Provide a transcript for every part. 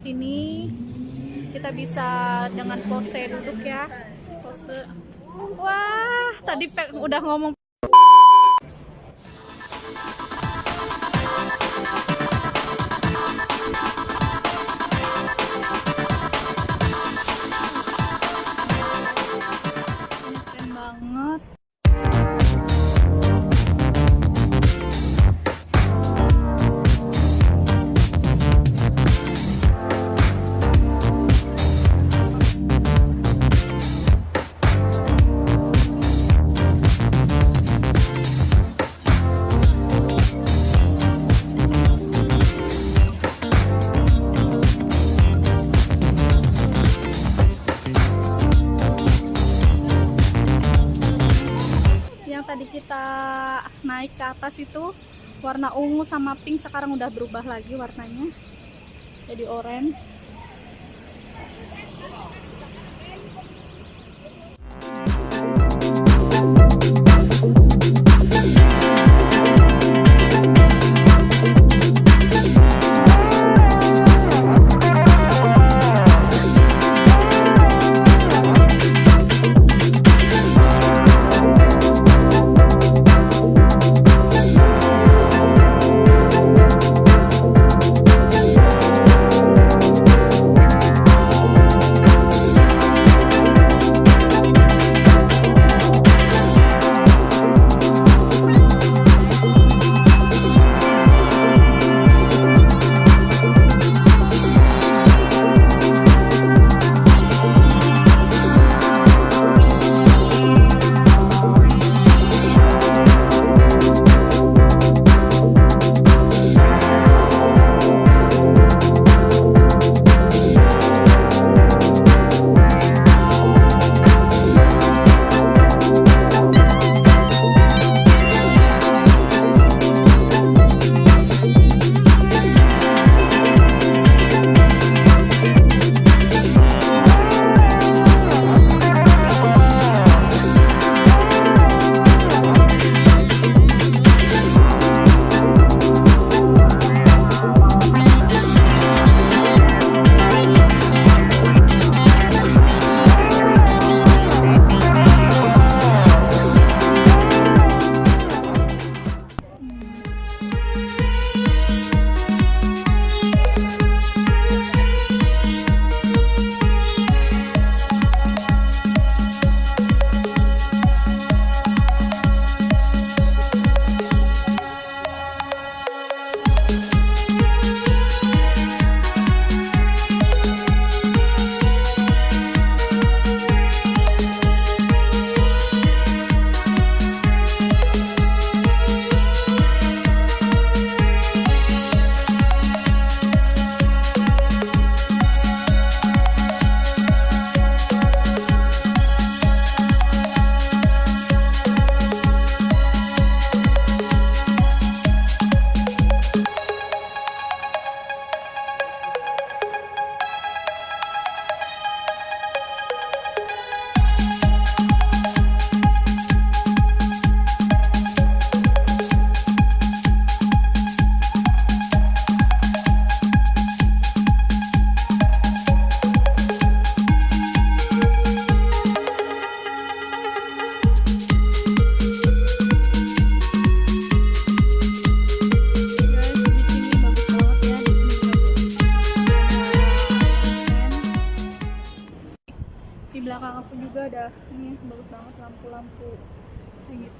sini kita bisa dengan pose duduk ya pose wah tadi pe udah ngomong itu warna ungu sama pink sekarang udah berubah lagi warnanya jadi oranye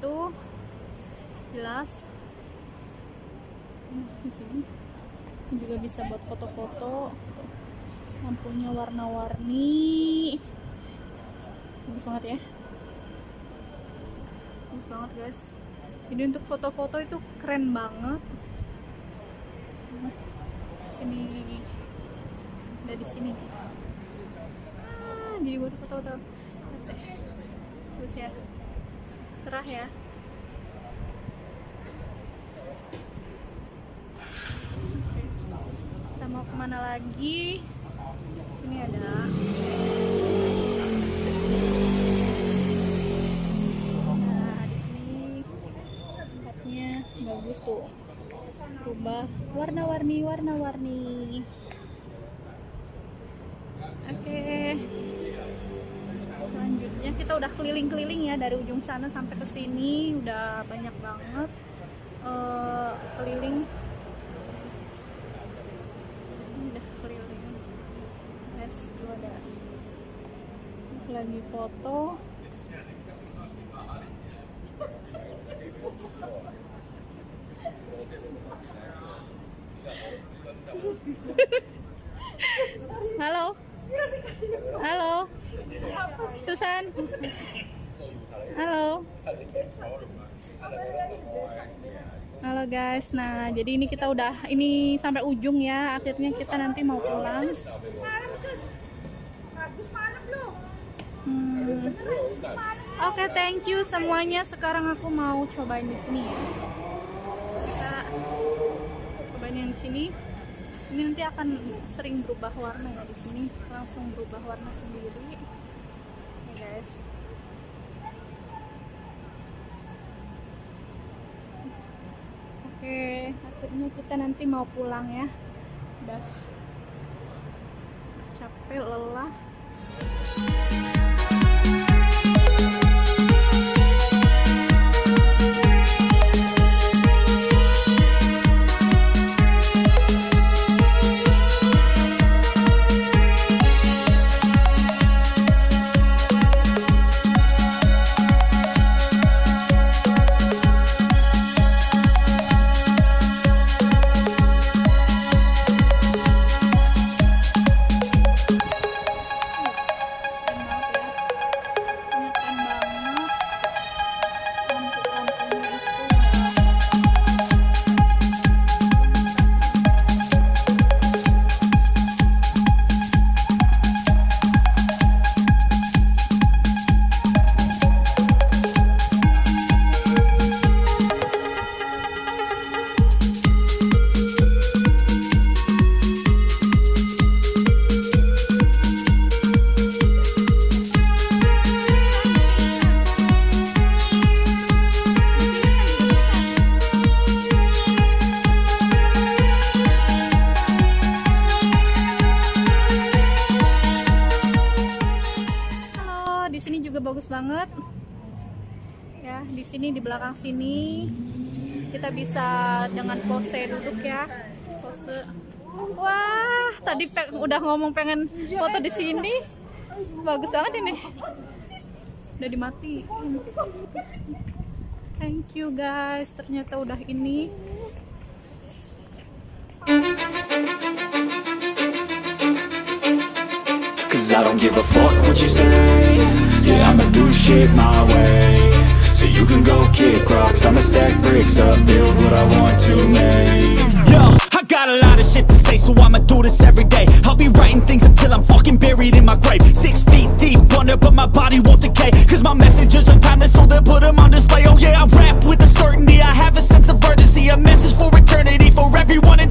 itu jelas hmm, di juga bisa buat foto-foto lampunya warna-warni bagus banget ya bagus banget guys ini untuk foto-foto itu keren banget sini udah di sini ah, jadi buat foto-foto bagus ya cerah ya kita mau kemana lagi sini ada nah, sini tempatnya bagus tuh rumah warna-warni warna-warni udah keliling-keliling ya dari ujung sana sampai ke sini udah banyak banget uh, keliling udah keliling les ada lagi foto Halo guys, nah jadi ini kita udah ini sampai ujung ya. Akhirnya kita nanti mau pulang. Hmm. Oke, thank you semuanya. Sekarang aku mau cobain di sini Kita cobain yang di sini. Ini nanti akan sering berubah warna ya di sini. Langsung berubah warna sendiri. Ya guys. Ini kita nanti mau pulang ya udah capek lelah bagus banget ya di sini di belakang sini kita bisa dengan pose duduk ya pose wah tadi udah ngomong pengen foto di sini bagus banget ini udah dimati thank you guys ternyata udah ini I don't give a fuck what you say Yeah, I'ma do shit my way So you can go kick rocks I'ma stack bricks up, build what I want to make Yo, I got a lot of shit to say So I'ma do this every day I'll be writing things until I'm fucking buried in my grave Six feet deep under, but my body won't decay Cause my messages are timeless So they'll put them on display Oh yeah, I rap with a certainty I have a sense of urgency A message for eternity For everyone in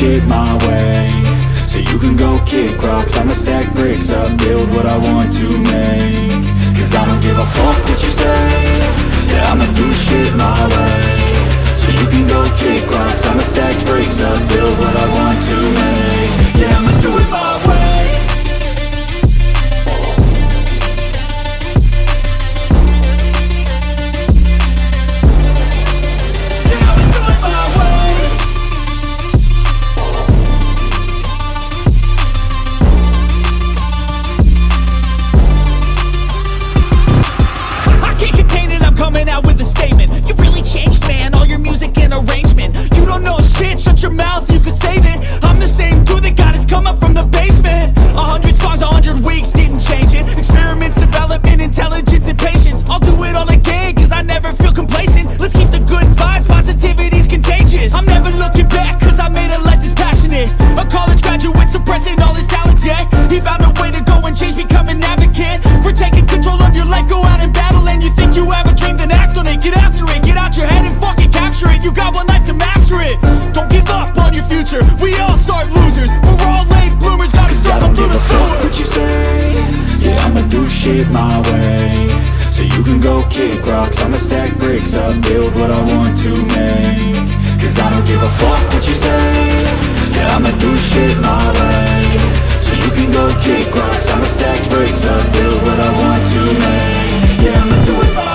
shit my way So you can go kick rocks, I'ma stack bricks up Build what I want to make Cause I don't give a fuck what you say Yeah, I'ma do shit my way So you can go kick rocks, I'ma stack bricks up Build what I want to make shit rocks, I'ma stack bricks up, build what I want to make Cause I don't give a fuck what you say Yeah, I'ma do shit my way So you can go kick rocks I'ma stack bricks up, build what I want to make Yeah, I'ma do it my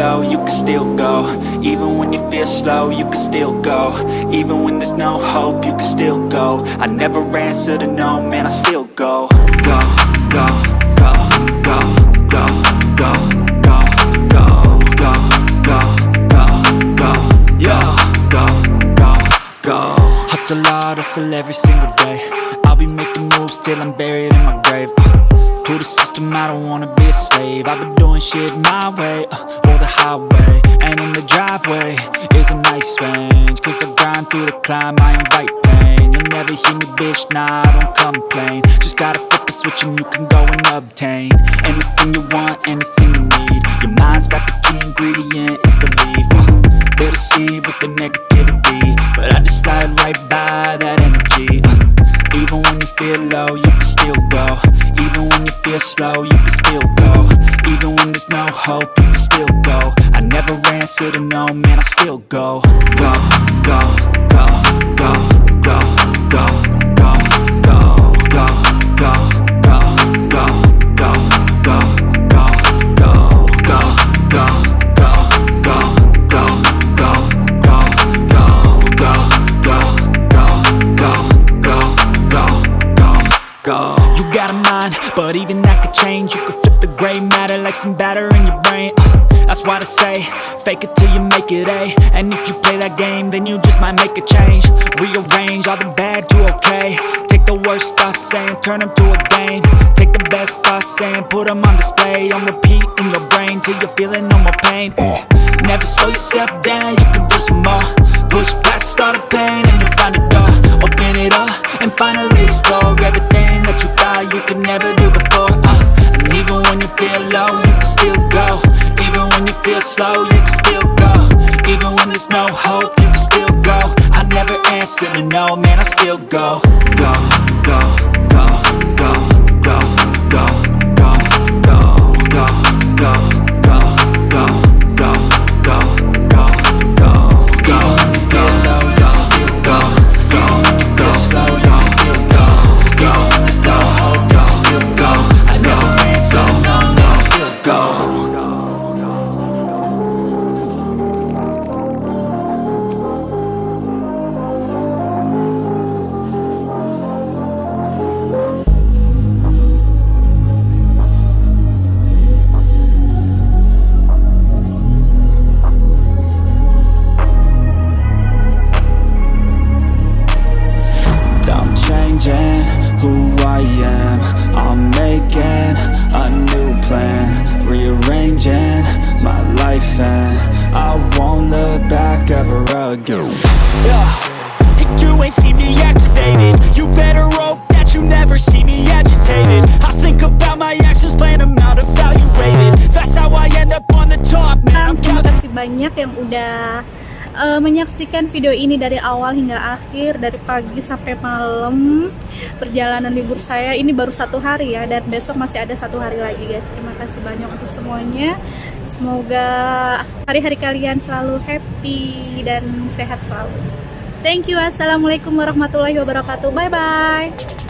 low, you can still go Even when you feel slow, you can still go Even when there's no hope, you can still go I never answer to no, man, I still go Go, go, go, go, go, go, go, go, go, go, go, go, yo, go, go, go Hustle hard, hustle every single day I'll be making moves till I'm buried in my grave to the system, I don't wanna be a slave I've been doing shit my way, uh, or the highway And in the driveway, is a nice range Cause I grind through the climb, I invite pain You'll never hear me, bitch, nah, I don't complain Just gotta flip the switch and you can go and obtain Anything you want, anything you need Your mind's got the key ingredient, it's belief uh, They deceive with the negativity But I just slide right by that energy uh, Even when you feel low, you can still go Even when you feel slow, you can still go Even when there's no hope, you can still go I never ran, sitting no, man, I still go Go, go, go, go, go, go out of mind But even that could change You could flip the grey matter like some batter in your brain uh, That's why I say, fake it till you make it A eh? And if you play that game, then you just might make a change Rearrange all the bad to okay Take the worst thoughts saying, turn them to a game Take the best thoughts saying, put them on display On repeat in your brain till you're feeling no more pain uh. Never slow yourself down, you can do some more Push past all the pain and you'll find a door Open it up and finally explore everything that you now you could never do before uh, And even when you feel low, you can still go Even when you feel slow, you can still go Even when there's no hope, you can still go I never answer to no, man, I still go Go, go, go, go, go, go I am I'm making a new plan Rearranging my life and I won't look back ever again Yeah, you ain't see me activated You better hope that you never see me agitated I think about my actions, plan them out, evaluated That's how I end up on the top, man I'm Terima banyak yang udah uh, menyaksikan video ini dari awal hingga akhir dari pagi sampai malam perjalanan libur saya ini baru satu hari ya dan besok masih ada satu hari lagi guys terima kasih banyak untuk semuanya semoga hari-hari kalian selalu happy dan sehat selalu thank you assalamualaikum warahmatullahi wabarakatuh bye bye